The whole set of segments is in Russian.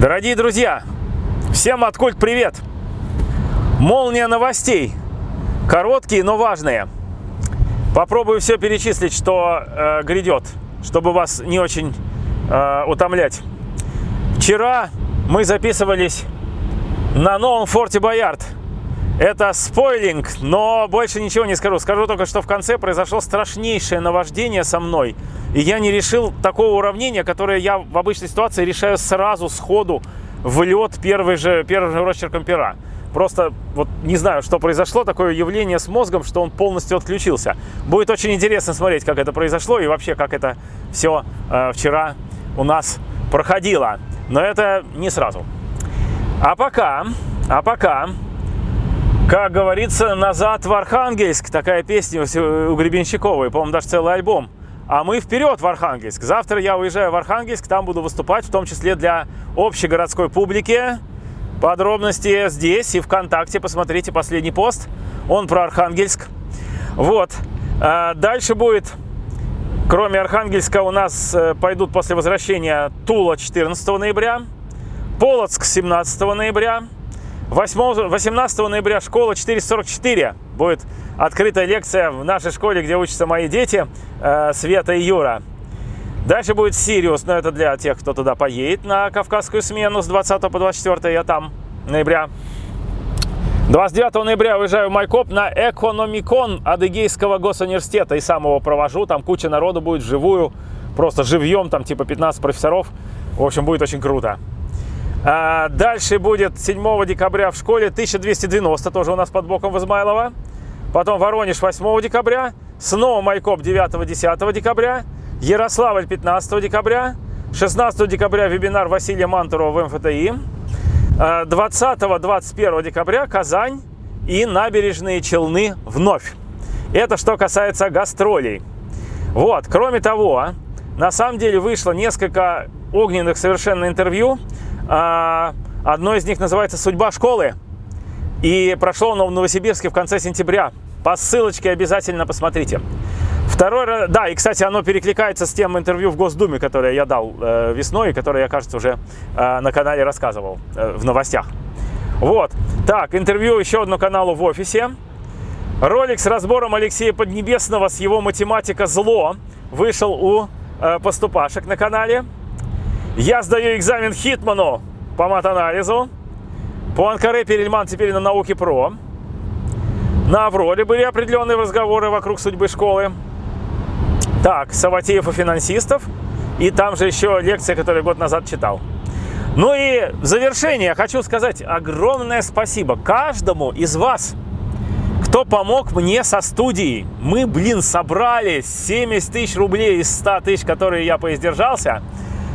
Дорогие друзья, всем откульт привет! Молния новостей. Короткие, но важные. Попробую все перечислить, что э, грядет, чтобы вас не очень э, утомлять. Вчера мы записывались на новом форте Боярд. Это спойлинг, но больше ничего не скажу. Скажу только, что в конце произошло страшнейшее наваждение со мной. И я не решил такого уравнения, которое я в обычной ситуации решаю сразу, сходу, в лед первый же, первым же росчерком пера. Просто вот не знаю, что произошло, такое явление с мозгом, что он полностью отключился. Будет очень интересно смотреть, как это произошло и вообще, как это все э, вчера у нас проходило. Но это не сразу. А пока, а пока как говорится, назад в Архангельск. Такая песня у Гребенщиковой. По-моему, даже целый альбом. А мы вперед в Архангельск. Завтра я уезжаю в Архангельск. Там буду выступать, в том числе для общегородской публики. Подробности здесь и ВКонтакте. Посмотрите последний пост. Он про Архангельск. Вот. А дальше будет, кроме Архангельска, у нас э, пойдут после возвращения Тула 14 ноября, Полоцк 17 ноября, 8, 18 ноября школа 444. Будет открытая лекция в нашей школе, где учатся мои дети, э, Света и Юра. Дальше будет Сириус, но это для тех, кто туда поедет на кавказскую смену с 20 по 24 я там, ноября. 29 ноября уезжаю в Майкоп на Экономикон Адыгейского госуниверситета и сам его провожу. Там куча народу будет вживую, просто живьем, там типа 15 профессоров. В общем, будет очень круто. А, дальше будет 7 декабря в школе 1290, тоже у нас под боком в Измайлово. Потом Воронеж 8 декабря, снова Майкоп 9-10 декабря, Ярославль 15 декабря, 16 декабря вебинар Василия Мантурова в МФТИ, 20-21 декабря Казань и набережные Челны вновь. Это что касается гастролей. Вот, кроме того, на самом деле вышло несколько огненных совершенно интервью а, одно из них называется «Судьба школы». И прошло оно в Новосибирске в конце сентября. По ссылочке обязательно посмотрите. Второй, да, и, кстати, оно перекликается с тем интервью в Госдуме, которое я дал э, весной, и которое я, кажется, уже э, на канале рассказывал э, в новостях. Вот. Так, интервью еще одно каналу в офисе. Ролик с разбором Алексея Поднебесного с его математика «Зло» вышел у э, поступашек на канале. Я сдаю экзамен Хитману по матанализу. По Анкаре Перельман теперь на науке ПРО. На Авроре были определенные разговоры вокруг судьбы школы. Так, Саватеев и финансистов. И там же еще лекция, которую год назад читал. Ну и в завершение хочу сказать огромное спасибо каждому из вас, кто помог мне со студией. Мы, блин, собрали 70 тысяч рублей из 100 тысяч, которые я поиздержался.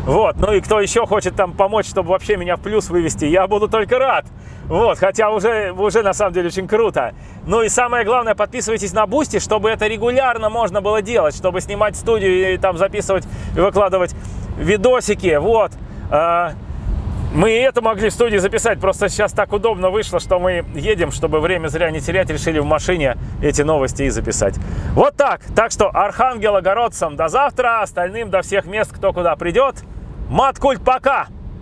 Вот, ну и кто еще хочет там помочь, чтобы вообще меня в плюс вывести, я буду только рад. Вот, хотя уже, уже на самом деле очень круто. Ну и самое главное, подписывайтесь на Бусти, чтобы это регулярно можно было делать, чтобы снимать студию и там записывать и выкладывать видосики. Вот. А, мы и это могли в студии записать, просто сейчас так удобно вышло, что мы едем, чтобы время зря не терять, решили в машине эти новости и записать. Вот так. Так что архангелогородцам до завтра, остальным до всех мест, кто куда придет. Маткульт, пока!